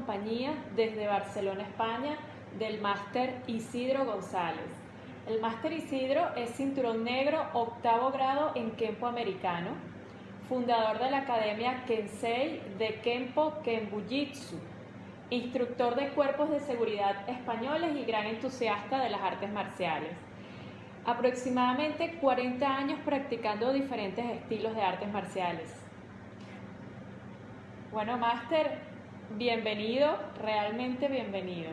compañía desde Barcelona, España, del máster Isidro González. El máster Isidro es cinturón negro octavo grado en Kempo americano, fundador de la Academia Kensei de Kempo Kenbujitsu, instructor de cuerpos de seguridad españoles y gran entusiasta de las artes marciales. Aproximadamente 40 años practicando diferentes estilos de artes marciales. Bueno, Máster, bienvenido, realmente bienvenido.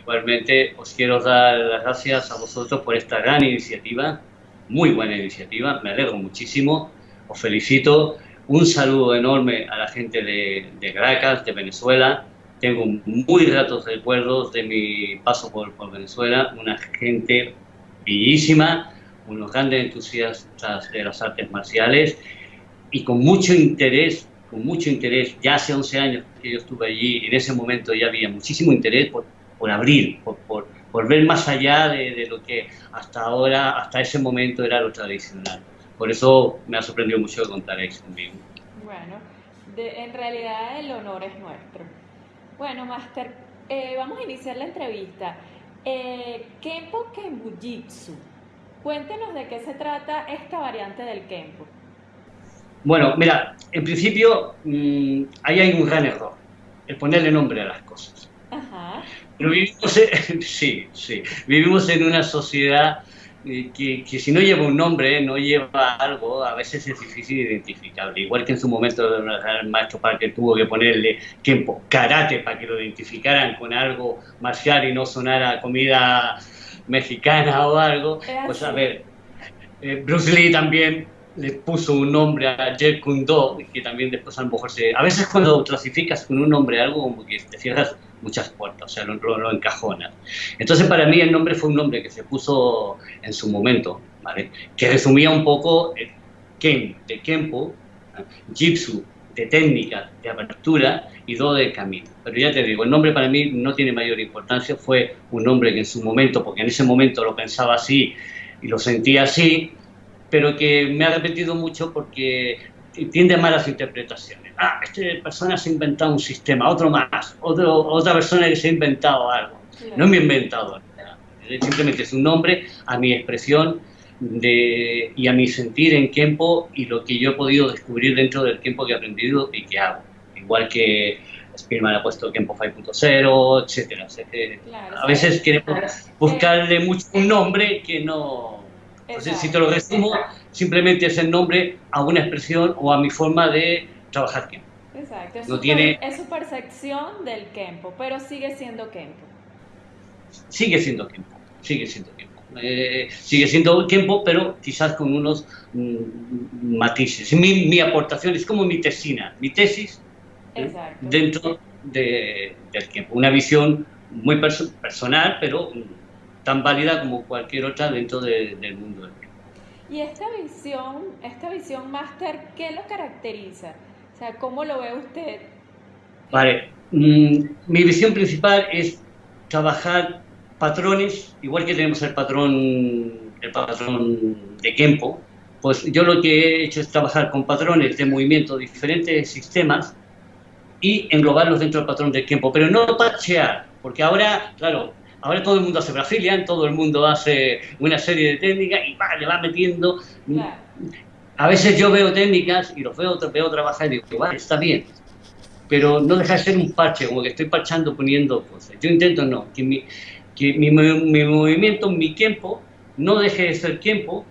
Igualmente os quiero dar las gracias a vosotros por esta gran iniciativa, muy buena iniciativa, me alegro muchísimo, os felicito, un saludo enorme a la gente de, Caracas, de Venezuela, tengo muy gratos recuerdos de mi paso por, por Venezuela, una gente bellísima, unos grandes entusiastas de las artes marciales y con mucho interés con mucho interés, ya hace 11 años que yo estuve allí, en ese momento ya había muchísimo interés por, por abrir, por, por, por, ver más allá de, de, lo que hasta ahora, hasta ese momento era lo tradicional. Por eso me ha sorprendido mucho que contaréis conmigo. Bueno, de, en realidad el honor es nuestro. Bueno, Master, eh, vamos a iniciar la entrevista. Eh, Kempo Kenbujitsu. Cuéntenos de qué se trata esta variante del Kempo. Bueno, mira, en principio mmm, ahí hay un gran error, el ponerle nombre a las cosas. Ajá. Pero vivimos en, sí, sí, vivimos en una sociedad eh, que, que, si no lleva un nombre, no lleva algo, a veces es difícil identificable. Igual que en su momento el maestro Parker tuvo que ponerle tiempo, karate, para que lo identificaran con algo marcial y no sonara comida mexicana o algo. Pues a ver, eh, Bruce Lee también le puso un nombre a Kune Do, que también después a lo mejor se... A veces cuando clasificas con un nombre algo, como que te cierras muchas puertas, o sea, lo, lo, lo, encajonas. Entonces para mí el nombre fue un nombre que se puso en su momento, ¿vale? Que resumía un poco el Ken, de Kempo, Jitsu, de técnica, de apertura, y Do de camino. Pero ya te digo, el nombre para mí no tiene mayor importancia, fue un nombre que en su momento, porque en ese momento lo pensaba así y lo sentía así, pero que me ha repetido mucho porque tiende a malas interpretaciones. Ah, esta persona se ha inventado un sistema, otro más, otro, otra persona que se ha inventado algo. Claro. No me he inventado nada. Simplemente es un nombre a mi expresión de, y a mi sentir en tiempo y lo que yo he podido descubrir dentro del tiempo que he aprendido y que hago. Igual que Spielman ha puesto tiempo 5.0, etcétera. Claro, a veces queremos claro. buscarle mucho un nombre que no entonces, si te lo resumo, simplemente es el nombre a una expresión o a mi forma de trabajar Kempo. Exacto, es, no su, tiene... es su percepción del Kempo, pero sigue siendo Kempo. Sigue siendo Kempo, sigue siendo Kempo. Eh, sigue siendo Kempo, pero quizás con unos mm, matices. Mi, mi, aportación es como mi tesina, mi tesis ¿eh? dentro de, del Kempo. Una visión muy perso personal, pero tan válida como cualquier otra dentro de, del mundo tiempo. Y esta visión, esta visión máster, ¿qué lo caracteriza? O sea, ¿cómo lo ve usted? Vale, mm, mi visión principal es trabajar patrones, igual que tenemos el patrón, el patrón de Kempo, pues yo lo que he hecho es trabajar con patrones de movimiento, diferentes sistemas, y englobarlos dentro del patrón de Kempo, pero no parchear, porque ahora, claro, Ahora todo el mundo hace Brazilian, todo el mundo hace una serie de técnicas y va, le va metiendo. Claro. A veces yo veo técnicas y los veo, veo trabajar y digo, vale, está bien, pero no deja de ser un parche, como que estoy parchando poniendo cosas. Yo intento no, que mi, que mi, mi movimiento, mi tiempo, no deje de ser tiempo,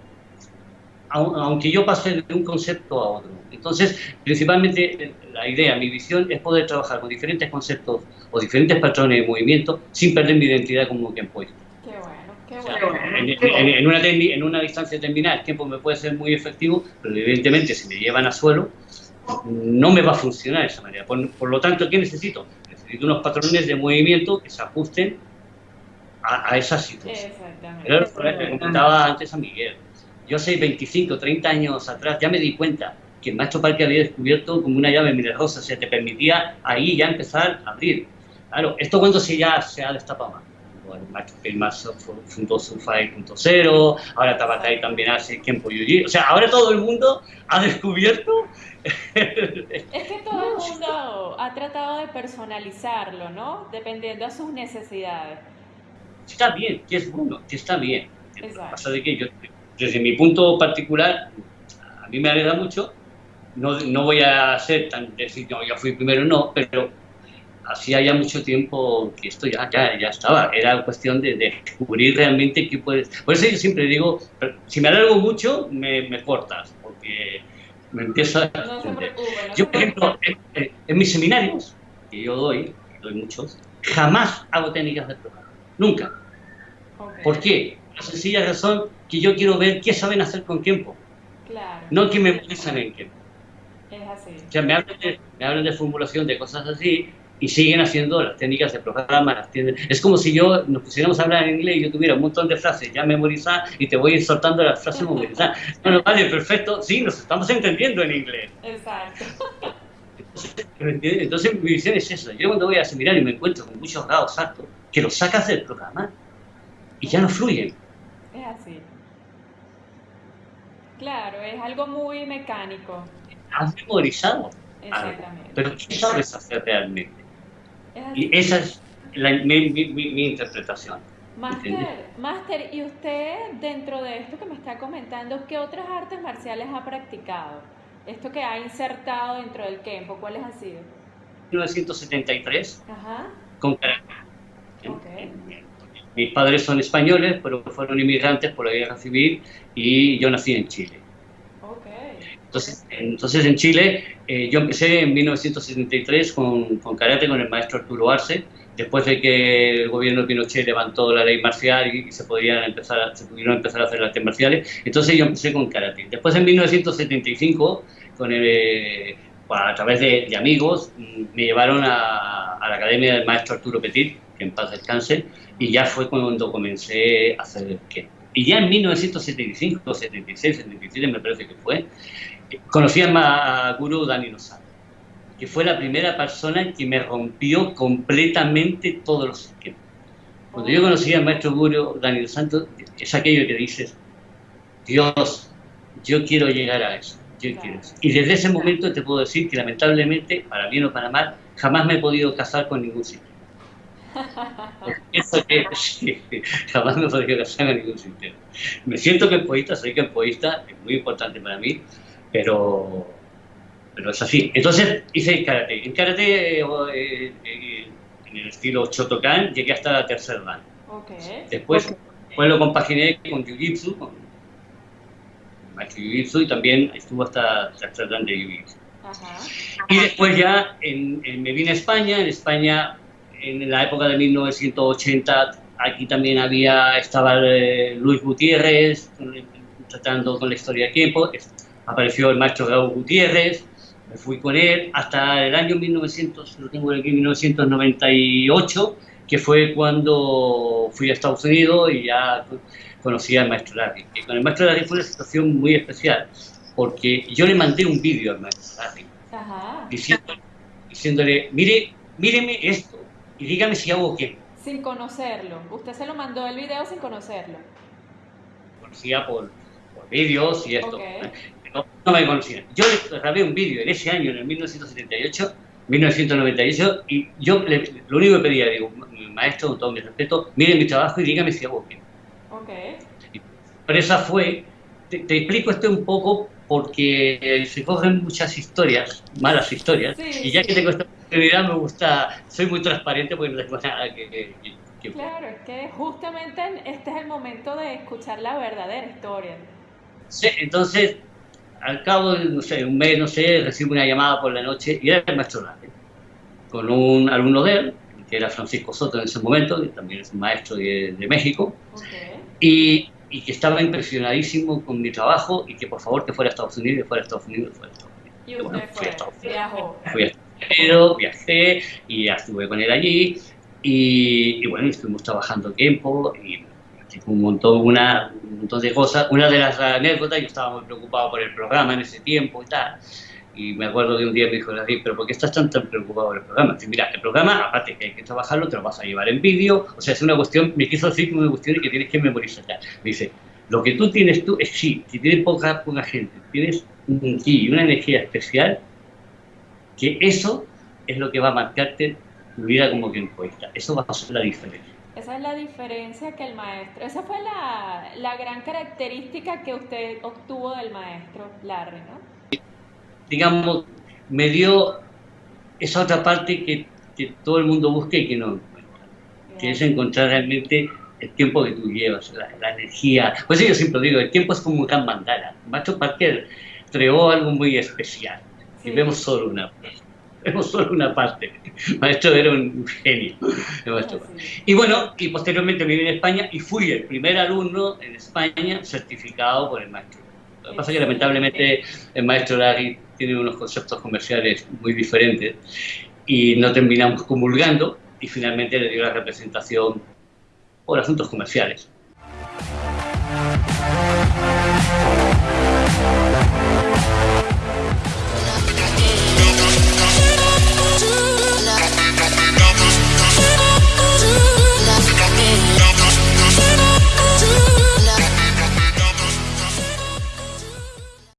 aunque yo pase de un concepto a otro. Entonces, principalmente la idea, mi visión es poder trabajar con diferentes conceptos o diferentes patrones de movimiento sin perder mi identidad como tiempoista. Qué bueno, qué bueno. O sea, en, en, en, una en, una distancia determinada el tiempo me puede ser muy efectivo, pero evidentemente si me llevan a suelo no me va a funcionar de esa manera. Por, por lo tanto, ¿qué necesito? Necesito unos patrones de movimiento que se ajusten a, a esa situación. Exactamente. Era lo que comentaba antes a Miguel. Yo hace 25, 30 años atrás ya me di cuenta que el maestro Parque había descubierto como una llave milagrosa, o sea, te permitía ahí ya empezar a abrir. Claro, esto cuando se ya se ha destapado más. el maestro fundó Surfai.0, ahora Tabatai también hace Kempo Yuji. O sea, ahora todo el mundo ha descubierto. es que todo el mundo ha tratado de personalizarlo, ¿no? Dependiendo de sus necesidades. Está bien, que es bueno, que está bien. Pasa de que yo, desde mi punto particular, a mí me alegra mucho. No, no voy a ser tan decir, no, yo fui primero, no, pero hacía ya mucho tiempo que esto ya, ya, ya estaba. Era cuestión de, descubrir realmente qué puedes. Por eso yo siempre digo, si me alargo mucho, me, me cortas, porque me empiezo a. yo, por ejemplo, en, mis seminarios, que yo doy, doy muchos, jamás hago técnicas de programa. Nunca. ¿Por qué? La sencilla razón que yo quiero ver qué saben hacer con tiempo. Claro. No que me memorizan en tiempo. Es así. O sea, me hablan, de, me hablan de formulación, de cosas así, y siguen haciendo las técnicas de programa, las Es como si yo nos pusiéramos a hablar en inglés y yo tuviera un montón de frases ya memorizadas y te voy a ir soltando las frases memorizadas. Bueno, vale, perfecto, sí, nos estamos entendiendo en inglés. Exacto. Entonces, mi visión es eso. Yo cuando voy a seminar y me encuentro con muchos grados altos, que los sacas del programa y ya no fluyen. Es así. Claro, es algo muy mecánico. Has memorizado. Exactamente. Pero ¿qué sabes hacer realmente? Y esa es mi, mi, interpretación. Master, ¿y usted dentro de esto que me está comentando, qué otras artes marciales ha practicado? Esto que ha insertado dentro del Kempo, ¿cuáles han sido? 1973, Ajá. con karate. Mis padres son españoles, pero fueron inmigrantes por la guerra civil y yo nací en Chile. Entonces, entonces en Chile eh, yo empecé en 1973 con, con, karate con el maestro Arturo Arce, después de que el gobierno de Pinochet levantó la ley marcial y se, podían empezar, se pudieron empezar a hacer artes marciales, entonces yo empecé con karate. Después en 1975, con el, a través de, amigos, mm, me llevaron a, a, la academia del maestro Arturo Petit, que en paz descanse, y ya fue cuando comencé a hacer el Y ya en 1975, 76, 77 me parece que fue, conocí a Guru Dani que fue la primera persona que me rompió completamente todos los esquemas. Cuando yo conocí al maestro Guru Dani Santos, es aquello que dices, Dios, yo quiero llegar a eso. Yo quiero Y desde ese momento te puedo decir que lamentablemente, para bien o para mal, jamás me he podido casar con ningún sistema. Eso que, jamás me he podido casar con ningún sistema. Me siento que poeta, soy que poeta, es muy importante para mí, pero, pero es así. Entonces hice karate. En karate, eh, eh, en el estilo Shotokan, llegué hasta la tercer dan. Después, lo compaginé con Jiu-Jitsu, con maestro Jiu-Jitsu, y también estuvo hasta tercer dan de Jiu-Jitsu. Y después ya me vine a España, en España en la época de 1980 aquí también había, estaba eh, Luis Gutiérrez tratando con la historia del tiempo, apareció el maestro Raúl Gutiérrez, me fui con él hasta el año 1900, lo tengo aquí, 1998, que fue cuando fui a Estados Unidos y ya conocí al maestro Larry. Y con el maestro Larry fue una situación muy especial, porque yo le mandé un vídeo al maestro Larry, diciéndole, mire, míreme esto y dígame si hago qué. Sin conocerlo, usted se lo mandó el video sin conocerlo. Conocía por, por vídeos y esto no, me conocían. Yo grabé un vídeo en ese año, en el 1978, 1998, y yo lo único que pedía, digo, maestro, con todo mi respeto, mire mi trabajo y dígame si hago bien. Okay. Pero esa fue, te, explico esto un poco porque se cogen muchas historias, malas historias, y ya que tengo esta oportunidad me gusta, soy muy transparente porque no tengo nada que, que... Claro, es que justamente este es el momento de escuchar la verdadera historia. Sí, entonces al cabo de, no sé, un mes, no sé, recibo una llamada por la noche y era el maestro Lage, con un alumno de él, que era Francisco Soto en ese momento, que también es un maestro de, México, y, y, que estaba impresionadísimo con mi trabajo y que por favor que fuera a Estados Unidos, que fuera a Estados Unidos, fuera a Estados Unidos. Y usted bueno, fue, a Estados Unidos. viajó. Fui a Estados Unidos, viajé y estuve con él allí y, y bueno, estuvimos trabajando tiempo y un montón, una, un montón de cosas. Una de las anécdotas, yo estaba muy preocupado por el programa en ese tiempo y tal. Y me acuerdo de un día me dijo, David, pero ¿por qué estás tan, tan preocupado por el programa? Dice, mira, el programa, aparte que hay que trabajarlo, te lo vas a llevar en vídeo, o sea, es una cuestión, me quiso decir una cuestión que tienes que memorizar. Me dice, lo que tú tienes tú es sí, si tienes poca, poca gente, tienes un y una energía especial, que eso es lo que va a marcarte tu vida como quien cuesta. Eso va a ser la diferencia. Esa es la diferencia que el maestro, esa fue la, la gran característica que usted obtuvo del maestro Larry, ¿no? digamos, me dio esa otra parte que, que todo el mundo busca y que no encuentra, que es encontrar realmente el tiempo que tú llevas, la, energía. Pues yo siempre digo, el tiempo es como un gran mandala. Macho Parker creó algo muy especial y vemos solo una parte. Vemos solo una parte. El maestro era un genio. Y bueno, y posteriormente viví en España y fui el primer alumno en España certificado por el maestro. Lo que pasa es que lamentablemente el maestro Larry tiene unos conceptos comerciales muy diferentes y no terminamos comulgando y finalmente le dio la representación por asuntos comerciales.